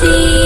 see.